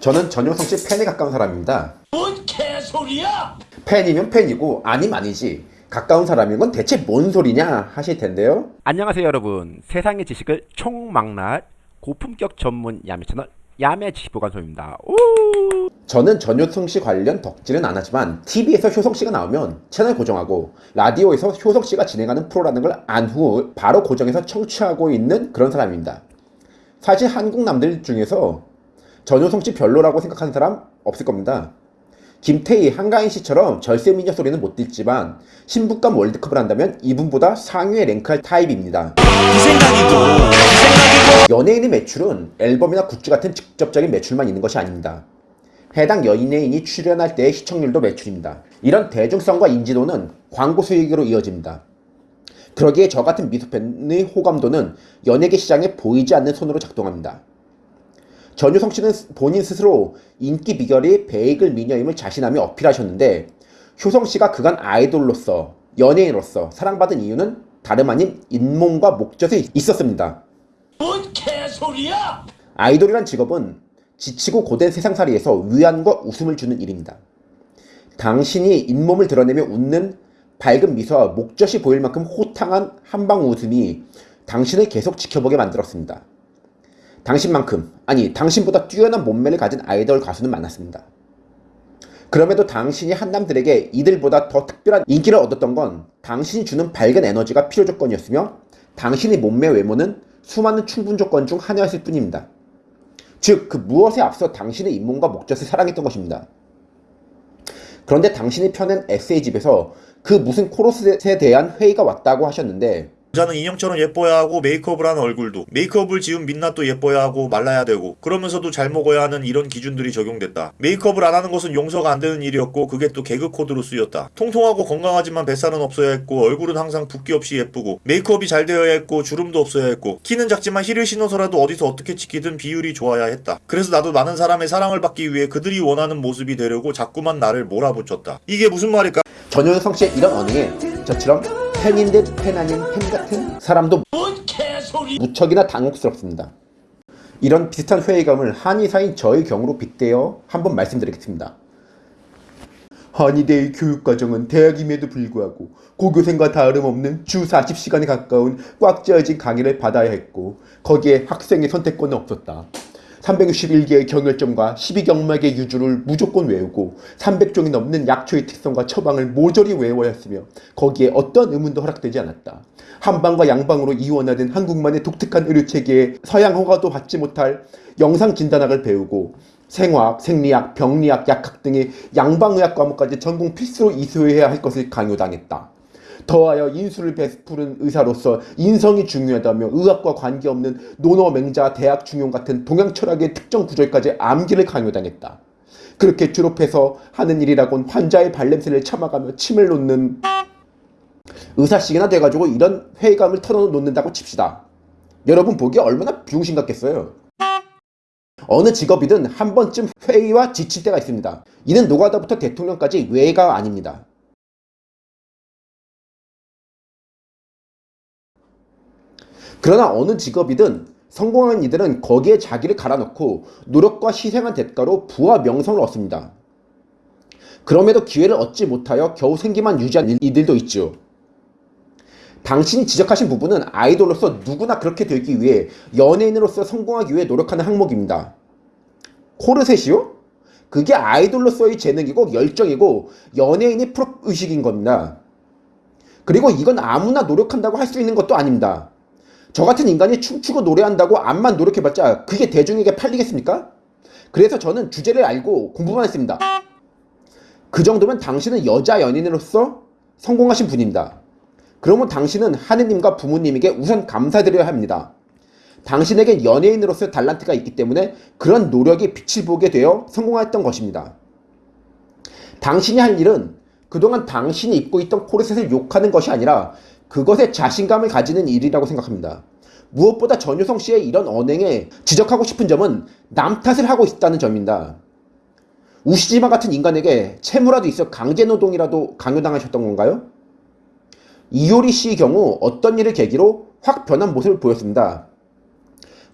저는 전효성 씨 팬에 가까운 사람입니다. 뭔 개소리야! 팬이면 팬이고 아님 아니지. 가까운 사람인 건 대체 뭔 소리냐 하실 텐데요. 안녕하세요 여러분 세상의 지식을 총망라할 고품격 전문 야매 채널 야매 지식보관소입니다 오! 저는 전효성 씨 관련 덕질은 안 하지만 TV에서 효성 씨가 나오면 채널 고정하고 라디오에서 효성 씨가 진행하는 프로라는 걸 안 후 바로 고정해서 청취하고 있는 그런 사람입니다. 사실 한국 남들 중에서 전효성 씨 별로라고 생각하는 사람 없을 겁니다. 김태희, 한가인 씨처럼 절세 미녀 소리는 못 듣지만 신부감 월드컵을 한다면 이분보다 상위에 랭크할 타입입니다. 연예인의 매출은 앨범이나 굿즈 같은 직접적인 매출만 있는 것이 아닙니다. 해당 연예인이 출연할 때의 시청률도 매출입니다. 이런 대중성과 인지도는 광고 수익으로 이어집니다. 그러기에 저 같은 미소팬의 호감도는 연예계 시장에 보이지 않는 손으로 작동합니다. 전유성 씨는 본인 스스로 인기 비결이 베이글 미녀임을 자신하며 어필하셨는데 효성 씨가 그간 아이돌로서 연예인으로서 사랑받은 이유는 다름 아닌 잇몸과 목젖에 있었습니다. 뭔 개소리야! 아이돌이란 직업은 지치고 고된 세상살이에서 위안과 웃음을 주는 일입니다. 당신이 잇몸을 드러내며 웃는 밝은 미소와 목젖이 보일 만큼 호탕한 한방 웃음이 당신을 계속 지켜보게 만들었습니다. 당신만큼, 아니 당신보다 뛰어난 몸매를 가진 아이돌 가수는 많았습니다. 그럼에도 당신이 한남들에게 이들보다 더 특별한 인기를 얻었던 건 당신이 주는 밝은 에너지가 필요 조건이었으며 당신의 몸매 외모는 수많은 충분 조건 중 하나였을 뿐입니다. 즉, 그 무엇에 앞서 당신의 잇몸과 목젖을 사랑했던 것입니다. 그런데 당신이 펴낸 에세이집에서 그 무슨 코러스에 대한 회의가 왔다고 하셨는데 여자는 인형처럼 예뻐야 하고 메이크업을 하는 얼굴도 메이크업을 지운 민낯도 예뻐야 하고 말라야 되고 그러면서도 잘 먹어야 하는 이런 기준들이 적용됐다. 메이크업을 안 하는 것은 용서가 안 되는 일이었고 그게 또 개그 코드로 쓰였다. 통통하고 건강하지만 뱃살은 없어야 했고 얼굴은 항상 붓기 없이 예쁘고 메이크업이 잘 되어야 했고 주름도 없어야 했고 키는 작지만 힐을 신어서라도 어디서 어떻게 찍히든 비율이 좋아야 했다. 그래서 나도 많은 사람의 사랑을 받기 위해 그들이 원하는 모습이 되려고 자꾸만 나를 몰아붙였다. 이게 무슨 말일까? 전효성 씨의 이런 언행에 저처럼 팬인 듯팬 아닌 팬 같은 사람도! 무척이나 당혹스럽습니다. 이런 비슷한 회의감을 한의사인 저의 경우로 빗대어 한번 말씀드리겠습니다. 한의대의 교육과정은 대학임에도 불구하고 고교생과 다름없는 주 40시간에 가까운 꽉 짜여진 강의를 받아야 했고 거기에 학생의 선택권은 없었다. 361개의 경혈점과 12경막의 유주를 무조건 외우고 300종이 넘는 약초의 특성과 처방을 모조리 외워야 했으며 거기에 어떤 의문도 허락되지 않았다. 한방과 양방으로 이원화된 한국만의 독특한 의료체계에 서양 허가도 받지 못할 영상 진단학을 배우고 생화학, 생리학, 병리학, 약학 등의 양방의학 과목까지 전공 필수로 이수해야 할 것을 강요당했다. 더하여 인수를 베푸는 의사로서 인성이 중요하다며 의학과 관계없는 논어 맹자 대학 중용 같은 동양 철학의 특정 구절까지 암기를 강요당했다. 그렇게 졸업해서 하는 일이라곤 환자의 발냄새를 참아가며 침을 놓는 의사식이나 돼가지고 이런 회의감을 털어놓는다고 칩시다. 여러분 보기에 얼마나 비용신 같겠어요. 어느 직업이든 한 번쯤 회의와 지칠 때가 있습니다. 이는 노가다부터 대통령까지 외가 아닙니다. 그러나 어느 직업이든 성공한 이들은 거기에 자기를 갈아넣고 노력과 희생한 대가로 부와 명성을 얻습니다. 그럼에도 기회를 얻지 못하여 겨우 생기만 유지한 이들도 있죠. 당신이 지적하신 부분은 아이돌로서 누구나 그렇게 되기 위해 연예인으로서 성공하기 위해 노력하는 항목입니다. 코르셋이요? 그게 아이돌로서의 재능이고 열정이고 연예인의 프로의식인 겁니다. 그리고 이건 아무나 노력한다고 할 수 있는 것도 아닙니다. 저 같은 인간이 춤추고 노래한다고 암만 노력해봤자 그게 대중에게 팔리겠습니까? 그래서 저는 주제를 알고 공부만 했습니다. 그 정도면 당신은 여자 연인으로서 성공하신 분입니다. 그러면 당신은 하느님과 부모님에게 우선 감사드려야 합니다. 당신에게 연예인으로서의 달란트가 있기 때문에 그런 노력이 빛을 보게 되어 성공했던 것입니다. 당신이 할 일은 그동안 당신이 입고 있던 코르셋을 욕하는 것이 아니라 그것에 자신감을 가지는 일이라고 생각합니다. 무엇보다 전효성 씨의 이런 언행에 지적하고 싶은 점은 남 탓을 하고 있다는 점입니다. 우시지마 같은 인간에게 채무라도 있어 강제노동이라도 강요당하셨던 건가요? 이효리 씨의 경우 어떤 일을 계기로 확 변한 모습을 보였습니다.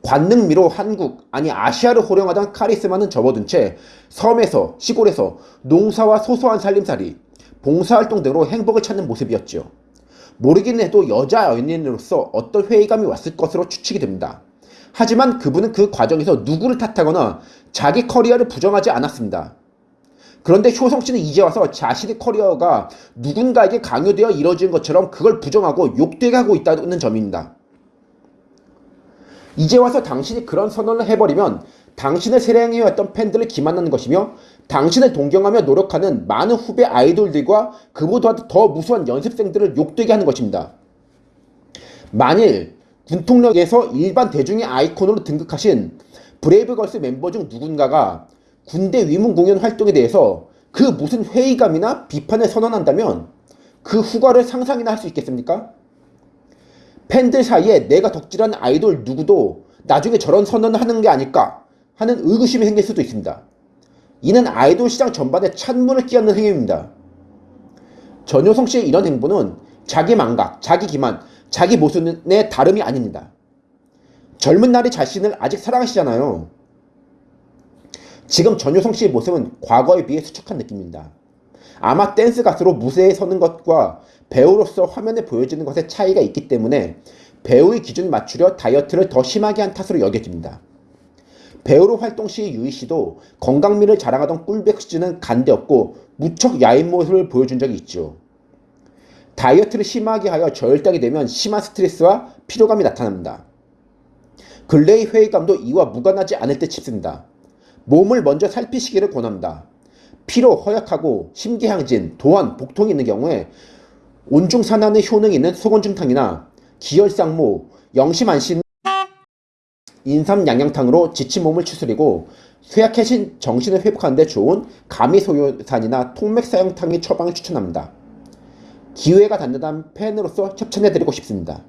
관능미로 한국 아니 아시아를 호령하던 카리스마는 접어둔 채 섬에서 시골에서 농사와 소소한 살림살이 봉사활동 등으로 행복을 찾는 모습이었죠. 모르긴 해도 여자 연인으로서 어떤 회의감이 왔을 것으로 추측이 됩니다. 하지만 그분은 그 과정에서 누구를 탓하거나 자기 커리어를 부정하지 않았습니다. 그런데 효성 씨는 이제 와서 자신의 커리어가 누군가에게 강요되어 이뤄진 것처럼 그걸 부정하고 욕되게 하고 있다는 점입니다. 이제 와서 당신이 그런 선언을 해버리면 당신을 사랑해왔던 팬들을 기만하는 것이며 당신을 동경하며 노력하는 많은 후배 아이돌들과 그보다 더 무수한 연습생들을 욕되게 하는 것입니다. 만일 군통령에서 일반 대중의 아이콘으로 등극하신 브레이브걸스 멤버 중 누군가가 군대 위문 공연 활동에 대해서 그 무슨 회의감이나 비판을 선언한다면 그 후과를 상상이나 할 수 있겠습니까? 팬들 사이에 내가 덕질한 아이돌 누구도 나중에 저런 선언을 하는 게 아닐까 하는 의구심이 생길 수도 있습니다. 이는 아이돌 시장 전반에 찬물을 끼얹는 행위입니다. 전효성 씨의 이런 행보는 자기 망각, 자기 기만, 자기 모순의 다름이 아닙니다. 젊은 날의 자신을 아직 사랑하시잖아요. 지금 전효성 씨의 모습은 과거에 비해 수척한 느낌입니다. 아마 댄스 가수로 무대에 서는 것과 배우로서 화면에 보여지는 것의 차이가 있기 때문에 배우의 기준을 맞추려 다이어트를 더 심하게 한 탓으로 여겨집니다. 배우로 활동 시 유희 씨도 건강미를 자랑하던 꿀백 씨는 간대없고 무척 야인 모습을 보여준 적이 있죠. 다이어트를 심하게 하여 저혈당이 되면 심한 스트레스와 피로감이 나타납니다. 근래의 회의감도 이와 무관하지 않을 듯 싶습니다. 몸을 먼저 살피시기를 권합니다. 피로 허약하고 심계항진, 도안, 복통이 있는 경우에 온중산화의 효능이 있는 소곤중탕이나 기혈상모, 영심안신 인삼 양양탕으로 지친 몸을 추스리고 쇠약해진 정신을 회복하는 데 좋은 가미소요산이나 통맥사형탕의 처방을 추천합니다. 기회가 닿는다면 팬으로서 협찬해드리고 싶습니다.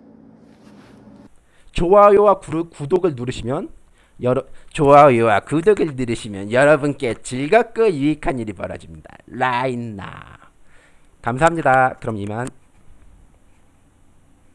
좋아요와 구, 구독을 누르시면 여러 좋아요와 구독을 누르시면 여러분께 즐겁고 유익한 일이 벌어집니다. 라인나 감사합니다. 그럼 이만.